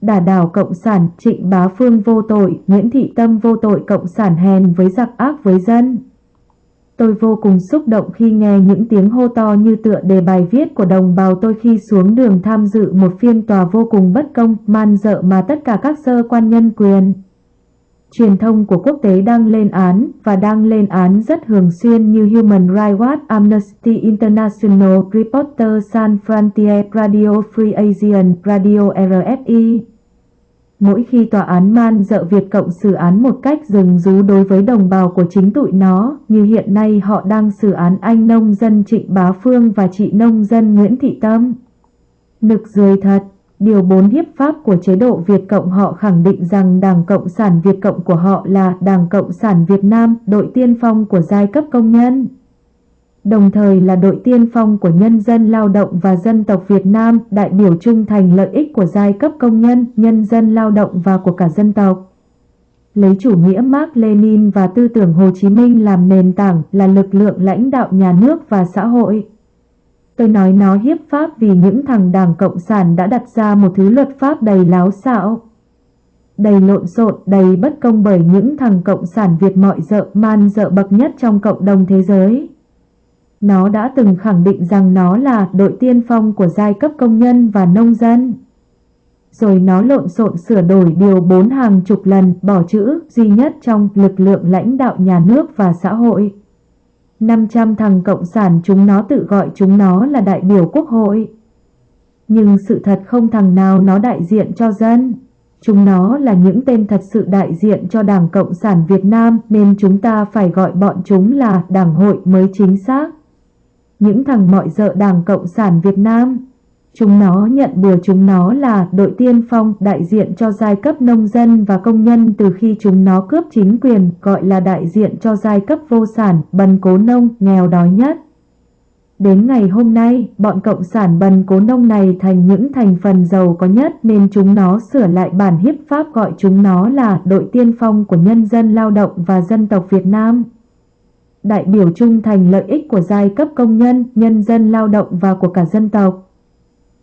đả đảo cộng sản, trịnh bá phương vô tội, Nguyễn Thị Tâm vô tội cộng sản hèn với giặc ác với dân. Tôi vô cùng xúc động khi nghe những tiếng hô to như tựa đề bài viết của đồng bào tôi khi xuống đường tham dự một phiên tòa vô cùng bất công, man dợ mà tất cả các sơ quan nhân quyền. Truyền thông của quốc tế đang lên án và đang lên án rất thường xuyên như Human Rights Watch, Amnesty International, Reporter San Frontier, Radio Free Asian, Radio RFI. Mỗi khi tòa án man dợ Việt Cộng xử án một cách rừng rú đối với đồng bào của chính tụi nó, như hiện nay họ đang xử án anh nông dân Trịnh Bá Phương và chị nông dân Nguyễn Thị Tâm. Nực dưới thật, Điều 4 hiếp pháp của chế độ Việt Cộng họ khẳng định rằng Đảng Cộng sản Việt Cộng của họ là Đảng Cộng sản Việt Nam, đội tiên phong của giai cấp công nhân đồng thời là đội tiên phong của nhân dân lao động và dân tộc Việt Nam, đại biểu trung thành lợi ích của giai cấp công nhân, nhân dân lao động và của cả dân tộc. Lấy chủ nghĩa Mark Lenin và tư tưởng Hồ Chí Minh làm nền tảng là lực lượng lãnh đạo nhà nước và xã hội. Tôi nói nó hiếp pháp vì những thằng đảng Cộng sản đã đặt ra một thứ luật pháp đầy láo xạo. Đầy lộn xộn, đầy bất công bởi những thằng Cộng sản Việt mọi dợ man dợ bậc nhất trong cộng đồng thế giới. Nó đã từng khẳng định rằng nó là đội tiên phong của giai cấp công nhân và nông dân. Rồi nó lộn xộn sửa đổi điều bốn hàng chục lần bỏ chữ duy nhất trong lực lượng lãnh đạo nhà nước và xã hội. 500 thằng cộng sản chúng nó tự gọi chúng nó là đại biểu quốc hội. Nhưng sự thật không thằng nào nó đại diện cho dân. Chúng nó là những tên thật sự đại diện cho Đảng Cộng sản Việt Nam, nên chúng ta phải gọi bọn chúng là Đảng hội mới chính xác những thằng mọi dợ Đảng Cộng sản Việt Nam. Chúng nó nhận bừa chúng nó là đội tiên phong đại diện cho giai cấp nông dân và công nhân từ khi chúng nó cướp chính quyền gọi là đại diện cho giai cấp vô sản, bần cố nông, nghèo đói nhất. Đến ngày hôm nay, bọn cộng sản bần cố nông này thành những thành phần giàu có nhất nên chúng nó sửa lại bản hiếp pháp gọi chúng nó là đội tiên phong của nhân dân lao động và dân tộc Việt Nam đại biểu trung thành lợi ích của giai cấp công nhân, nhân dân lao động và của cả dân tộc.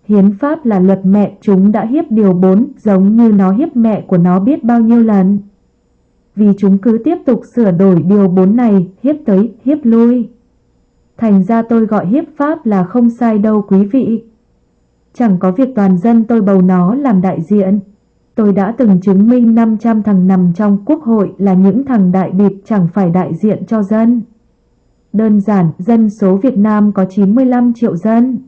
Hiến pháp là luật mẹ chúng đã hiếp điều 4 giống như nó hiếp mẹ của nó biết bao nhiêu lần. Vì chúng cứ tiếp tục sửa đổi điều 4 này, hiếp tới, hiếp lui. Thành ra tôi gọi hiếp pháp là không sai đâu quý vị. Chẳng có việc toàn dân tôi bầu nó làm đại diện. Tôi đã từng chứng minh 500 thằng nằm trong quốc hội là những thằng đại bịp chẳng phải đại diện cho dân. Đơn giản, dân số Việt Nam có 95 triệu dân.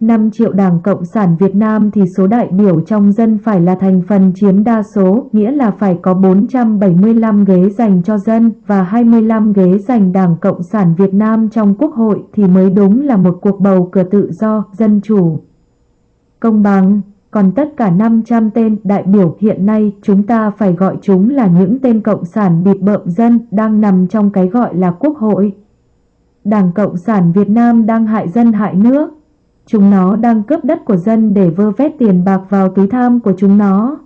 5 triệu Đảng Cộng sản Việt Nam thì số đại biểu trong dân phải là thành phần chiếm đa số, nghĩa là phải có 475 ghế dành cho dân và 25 ghế dành Đảng Cộng sản Việt Nam trong Quốc hội thì mới đúng là một cuộc bầu cử tự do, dân chủ. Công bằng còn tất cả 500 tên đại biểu hiện nay chúng ta phải gọi chúng là những tên cộng sản bịt bợm dân đang nằm trong cái gọi là quốc hội. Đảng Cộng sản Việt Nam đang hại dân hại nước. Chúng nó đang cướp đất của dân để vơ vét tiền bạc vào túi tham của chúng nó.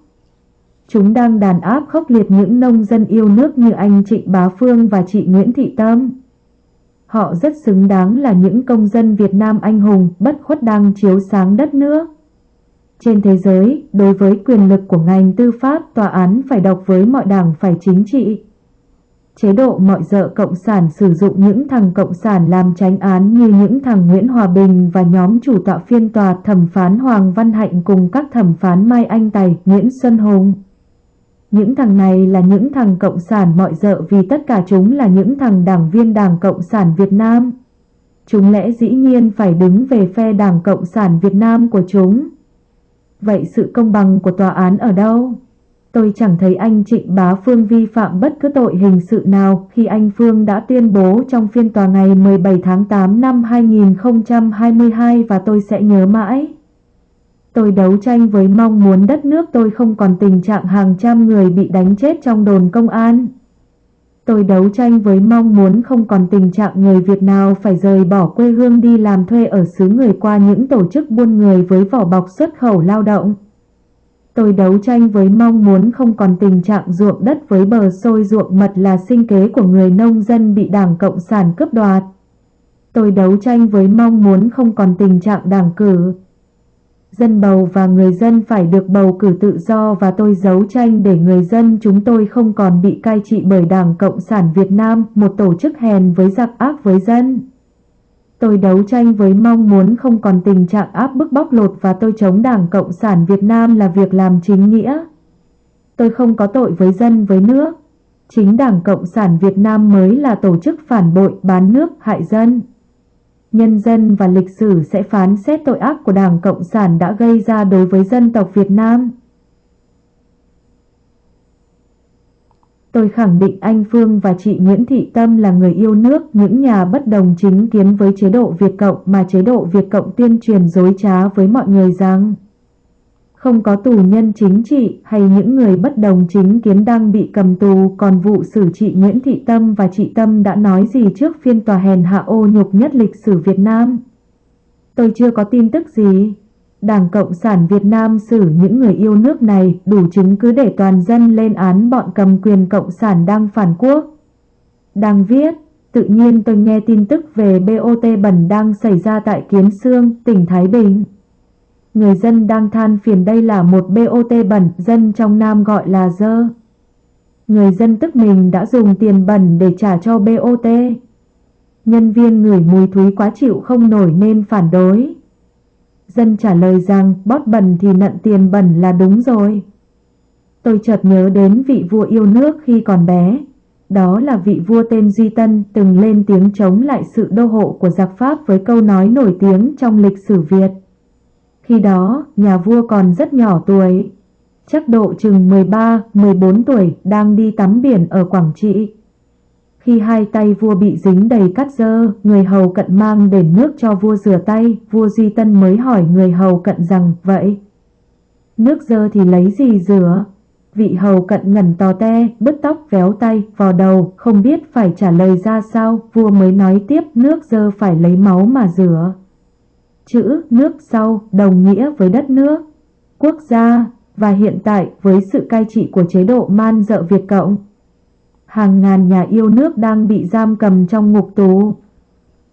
Chúng đang đàn áp khốc liệt những nông dân yêu nước như anh Trịnh Bá Phương và chị Nguyễn Thị Tâm. Họ rất xứng đáng là những công dân Việt Nam anh hùng bất khuất đang chiếu sáng đất nước. Trên thế giới, đối với quyền lực của ngành tư pháp, tòa án phải độc với mọi đảng phải chính trị. Chế độ mọi dợ cộng sản sử dụng những thằng cộng sản làm tránh án như những thằng Nguyễn Hòa Bình và nhóm chủ tọa phiên tòa thẩm phán Hoàng Văn Hạnh cùng các thẩm phán Mai Anh Tài, Nguyễn Xuân Hùng. Những thằng này là những thằng cộng sản mọi dợ vì tất cả chúng là những thằng đảng viên Đảng Cộng sản Việt Nam. Chúng lẽ dĩ nhiên phải đứng về phe Đảng Cộng sản Việt Nam của chúng. Vậy sự công bằng của tòa án ở đâu? Tôi chẳng thấy anh Trịnh Bá Phương vi phạm bất cứ tội hình sự nào khi anh Phương đã tuyên bố trong phiên tòa ngày 17 tháng 8 năm 2022 và tôi sẽ nhớ mãi. Tôi đấu tranh với mong muốn đất nước tôi không còn tình trạng hàng trăm người bị đánh chết trong đồn công an. Tôi đấu tranh với mong muốn không còn tình trạng người Việt nào phải rời bỏ quê hương đi làm thuê ở xứ người qua những tổ chức buôn người với vỏ bọc xuất khẩu lao động. Tôi đấu tranh với mong muốn không còn tình trạng ruộng đất với bờ sôi ruộng mật là sinh kế của người nông dân bị Đảng Cộng sản cướp đoạt. Tôi đấu tranh với mong muốn không còn tình trạng đảng cử. Dân bầu và người dân phải được bầu cử tự do và tôi đấu tranh để người dân chúng tôi không còn bị cai trị bởi Đảng Cộng sản Việt Nam, một tổ chức hèn với giặc ác với dân. Tôi đấu tranh với mong muốn không còn tình trạng áp bức bóc lột và tôi chống Đảng Cộng sản Việt Nam là việc làm chính nghĩa. Tôi không có tội với dân với nước. Chính Đảng Cộng sản Việt Nam mới là tổ chức phản bội, bán nước, hại dân. Nhân dân và lịch sử sẽ phán xét tội ác của Đảng Cộng sản đã gây ra đối với dân tộc Việt Nam. Tôi khẳng định anh Phương và chị Nguyễn Thị Tâm là người yêu nước, những nhà bất đồng chính kiến với chế độ Việt Cộng mà chế độ Việt Cộng tuyên truyền dối trá với mọi người rằng không có tù nhân chính trị hay những người bất đồng chính kiến đang bị cầm tù, còn vụ xử chị Nguyễn Thị Tâm và chị Tâm đã nói gì trước phiên tòa hèn hạ ô nhục nhất lịch sử Việt Nam? Tôi chưa có tin tức gì. Đảng Cộng sản Việt Nam xử những người yêu nước này đủ chứng cứ để toàn dân lên án bọn cầm quyền Cộng sản đang phản quốc. Đang viết, tự nhiên tôi nghe tin tức về BOT bẩn đang xảy ra tại Kiến Sương, tỉnh Thái Bình. Người dân đang than phiền đây là một BOT bẩn, dân trong Nam gọi là dơ. Người dân tức mình đã dùng tiền bẩn để trả cho BOT. Nhân viên ngửi mùi thúi quá chịu không nổi nên phản đối. Dân trả lời rằng bót bẩn thì nận tiền bẩn là đúng rồi. Tôi chợt nhớ đến vị vua yêu nước khi còn bé. Đó là vị vua tên Duy Tân từng lên tiếng chống lại sự đô hộ của giặc Pháp với câu nói nổi tiếng trong lịch sử Việt. Khi đó, nhà vua còn rất nhỏ tuổi, chắc độ chừng 13-14 tuổi đang đi tắm biển ở Quảng Trị. Khi hai tay vua bị dính đầy cát dơ, người hầu cận mang đền nước cho vua rửa tay, vua Duy Tân mới hỏi người hầu cận rằng, vậy? Nước dơ thì lấy gì rửa? Vị hầu cận ngẩn tò te, bứt tóc véo tay, vò đầu, không biết phải trả lời ra sao, vua mới nói tiếp nước dơ phải lấy máu mà rửa. Chữ nước sau đồng nghĩa với đất nước, quốc gia và hiện tại với sự cai trị của chế độ man dợ Việt Cộng. Hàng ngàn nhà yêu nước đang bị giam cầm trong ngục tù.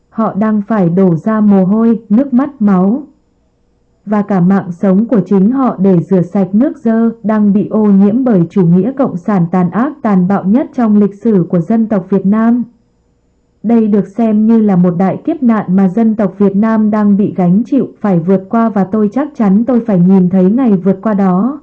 Họ đang phải đổ ra mồ hôi, nước mắt, máu. Và cả mạng sống của chính họ để rửa sạch nước dơ đang bị ô nhiễm bởi chủ nghĩa cộng sản tàn ác tàn bạo nhất trong lịch sử của dân tộc Việt Nam. Đây được xem như là một đại kiếp nạn mà dân tộc Việt Nam đang bị gánh chịu phải vượt qua và tôi chắc chắn tôi phải nhìn thấy ngày vượt qua đó.